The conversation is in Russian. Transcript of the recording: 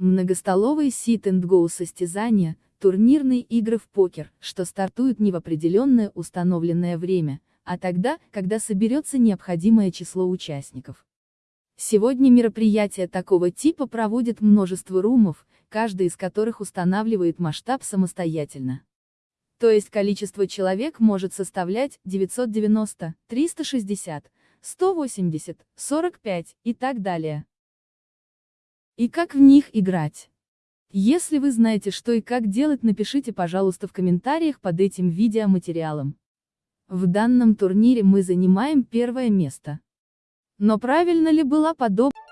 Многостоловые sit-and-go состязания, турнирные игры в покер, что стартуют не в определенное установленное время, а тогда, когда соберется необходимое число участников. Сегодня мероприятия такого типа проводит множество румов, каждый из которых устанавливает масштаб самостоятельно. То есть количество человек может составлять 990, 360, 180, 45 и так далее. И как в них играть? Если вы знаете что и как делать напишите пожалуйста в комментариях под этим видеоматериалом. В данном турнире мы занимаем первое место. Но правильно ли была подобная